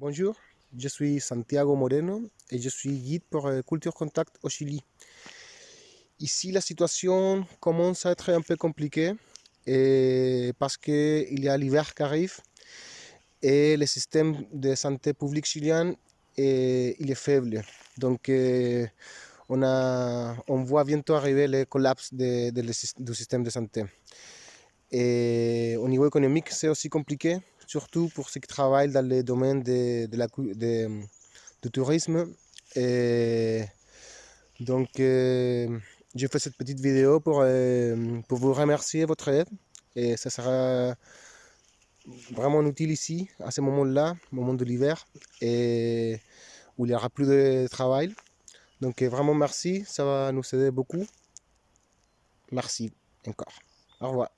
Bonjour, je suis Santiago Moreno et je suis guide pour euh, Culture Contact au Chili. Ici, la situation commence à être un peu compliquée et parce qu'il y a l'hiver qui arrive et le système de santé publique chilien est, il est faible. Donc, euh, on, a, on voit bientôt arriver le collapse de, du système de santé. Au niveau économique, c'est aussi compliqué, surtout pour ceux qui travaillent dans le domaine de, la, du tourisme. Et donc, euh, j'ai fait cette petite vidéo pour, euh, pour vous remercier votre aide. Et ça sera vraiment utile ici, à ce moment-là, moment de l'hiver, où il n'y aura plus de travail. Donc, vraiment merci, ça va nous aider beaucoup. Merci encore. Au revoir.